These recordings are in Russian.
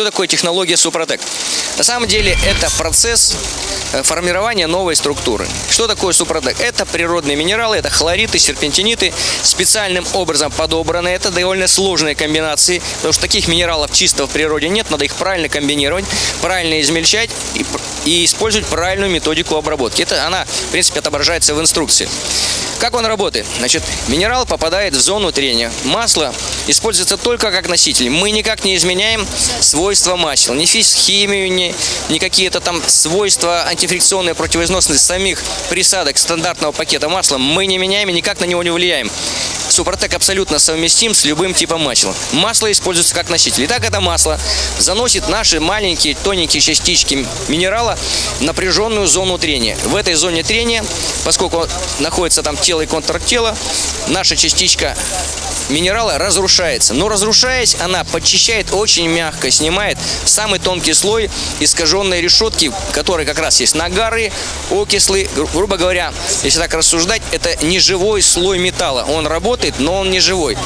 Что такое технология Супротек? На самом деле это процесс э, формирования новой структуры. Что такое Супротек? Это природные минералы, это хлориты, серпентиниты, специальным образом подобраны. Это довольно сложные комбинации, потому что таких минералов чисто в природе нет, надо их правильно комбинировать, правильно измельчать и, и использовать правильную методику обработки. Это она, в принципе, отображается в инструкции. Как он работает? Значит, минерал попадает в зону трения. Масло используется только как носитель. Мы никак не изменяем свойства масел. Ни химию, ни, ни какие-то там свойства антифрикционные противоизносности самих присадок стандартного пакета масла мы не меняем и никак на него не влияем. Супротек абсолютно совместим с любым типом масла. Масло используется как носитель. Итак, это масло заносит наши маленькие тоненькие частички минерала в напряженную зону трения. В этой зоне трения, поскольку находится там тело и контракт тела, наша частичка минерала разрушается. Но разрушаясь, она подчищает очень мягко, снимает самый тонкий слой искаженной решетки, который как раз есть нагары, окислы. Гру грубо говоря, если так рассуждать, это не живой слой металла. Он работает, но он не живой.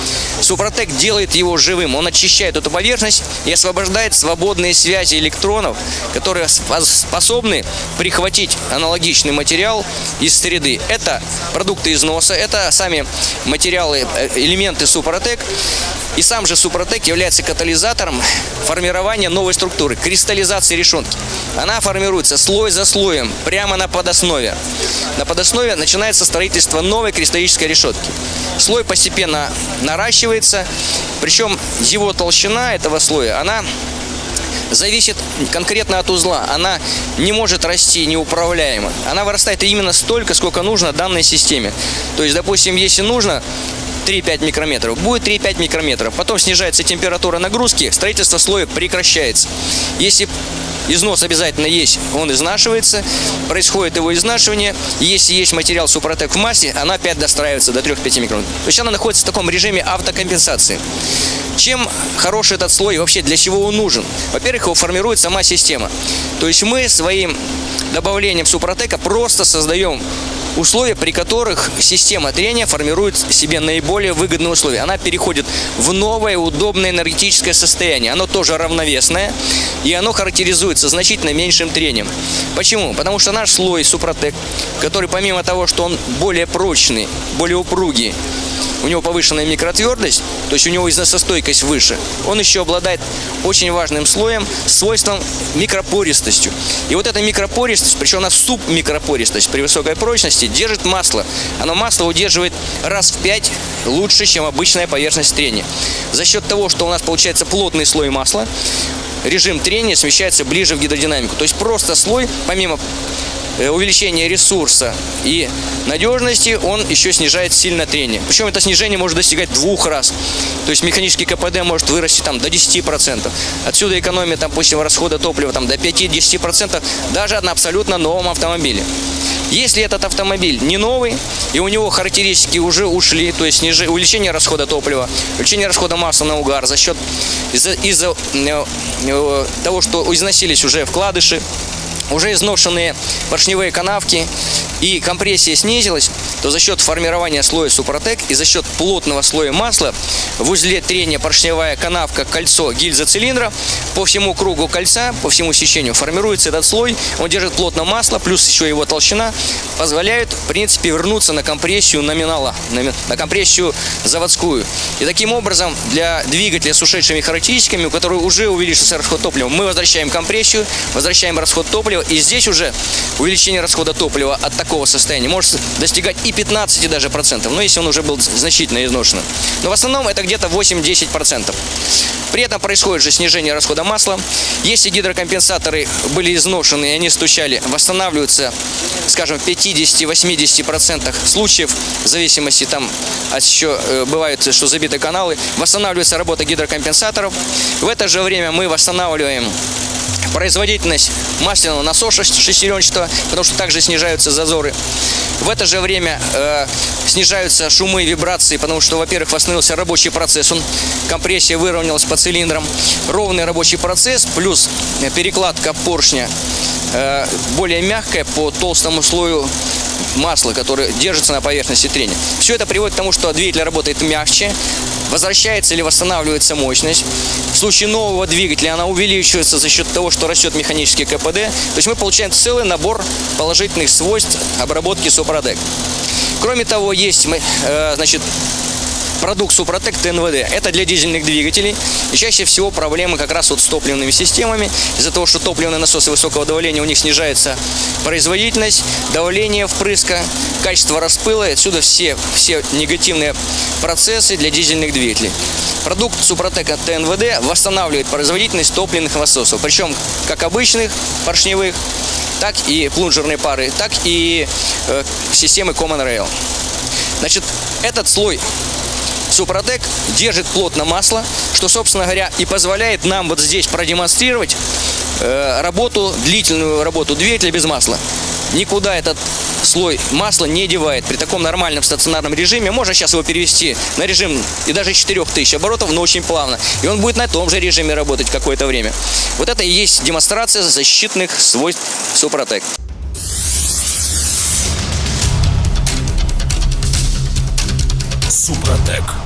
Супротек делает его живым. Он очищает эту поверхность и освобождает свободные связи электронов, которые способны прихватить аналогичный материал из среды. Это продукты износа, это сами материалы, э, элементы Супротек. И сам же Супротек является катализатором формирования новой структуры, кристаллизации решетки. Она формируется слой за слоем, прямо на подоснове. На подоснове начинается строительство новой кристаллической решетки. Слой постепенно наращивается, причем его толщина этого слоя, она зависит конкретно от узла. Она не может расти неуправляемо. Она вырастает именно столько, сколько нужно данной системе. То есть, допустим, если нужно 3-5 микрометров. Будет 3-5 микрометров. Потом снижается температура нагрузки, строительство слоя прекращается. Если Износ обязательно есть, он изнашивается, происходит его изнашивание. Если есть материал Супротек в массе, она опять достраивается до 3-5 микрон. То есть она находится в таком режиме автокомпенсации. Чем хороший этот слой вообще, для чего он нужен? Во-первых, его формирует сама система. То есть мы своим добавлением Супротека просто создаем условия, при которых система трения формирует себе наиболее выгодные условия. Она переходит в новое удобное энергетическое состояние. Оно тоже равновесное, и оно характеризуется значительно меньшим трением. Почему? Потому что наш слой Супротек, который помимо того, что он более прочный, более упругий, у него повышенная микротвердость, то есть у него износостойкость выше, он еще обладает очень важным слоем, свойством микропористостью. И вот эта микропористость, причем она субмикропористость при высокой прочности, держит масло. Оно масло удерживает раз в 5 лучше, чем обычная поверхность трения. За счет того, что у нас получается плотный слой масла, режим трения смещается ближе в гидродинамику. То есть просто слой, помимо Э, увеличения ресурса и надежности, он еще снижает сильно трение. Причем это снижение может достигать двух раз. То есть механический КПД может вырасти там до 10%. Отсюда экономия, там, допустим, расхода топлива там, до 5-10% даже на абсолютно новом автомобиле. Если этот автомобиль не новый, и у него характеристики уже ушли, то есть сниж... увеличение расхода топлива, увеличение расхода масла на угар за счет из-за из э, э, того, что износились уже вкладыши, уже изношенные поршневые канавки и компрессия снизилась, то за счет формирования слоя Супротек и за счет плотного слоя масла в узле трения поршневая канавка, кольцо, гильза цилиндра по всему кругу кольца, по всему сечению формируется этот слой, он держит плотно масло, плюс еще его толщина, позволяет, в принципе, вернуться на компрессию номинала, на компрессию заводскую. И таким образом для двигателя с ушедшими характеристиками, у которого уже увеличился расход топлива, мы возвращаем компрессию, возвращаем расход топлива, и здесь уже увеличение расхода топлива от такого состояния может достигать и 15 даже процентов, но если он уже был значительно изношен. Но в основном это где-то 8-10 процентов. При этом происходит же снижение расхода масла. Если гидрокомпенсаторы были изношены и они стучали, восстанавливаются, скажем, в 50-80% случаев, в зависимости там от еще э, бывает, что забиты каналы, восстанавливается работа гидрокомпенсаторов. В это же время мы восстанавливаем производительность масляного насоса шестеренчатого, потому что также снижаются зазоры. В это же время э, снижаются шумы и вибрации, потому что, во-первых, восстановился рабочий процесс, он, компрессия выровнялась по цилиндрам. Ровный рабочий процесс плюс перекладка поршня э, более мягкая по толстому слою масла, которое держится на поверхности трения. Все это приводит к тому, что двигатель работает мягче, возвращается или восстанавливается мощность. В случае нового двигателя она увеличивается за счет того, что растет механический КПД. То есть мы получаем целый набор положительных свойств обработки Супротек. Кроме того, есть э, значит, продукт Супротек ТНВД. Это для дизельных двигателей. И чаще всего проблемы как раз вот с топливными системами. Из-за того, что топливные насосы высокого давления, у них снижается производительность, давление впрыска, качество распыла. Отсюда все, все негативные процессы для дизельных двигателей. Продукт Супротека ТНВД восстанавливает производительность топливных насосов. Причем как обычных поршневых, так и плунжерные пары, так и э, системы Common Rail. Значит, этот слой Супротек держит плотно масло, что, собственно говоря, и позволяет нам вот здесь продемонстрировать э, работу, длительную работу двигателя без масла. Никуда этот слой масла не девает. При таком нормальном стационарном режиме можно сейчас его перевести на режим и даже 4000 оборотов, но очень плавно. И он будет на том же режиме работать какое-то время. Вот это и есть демонстрация защитных свойств Супротек. Супротек.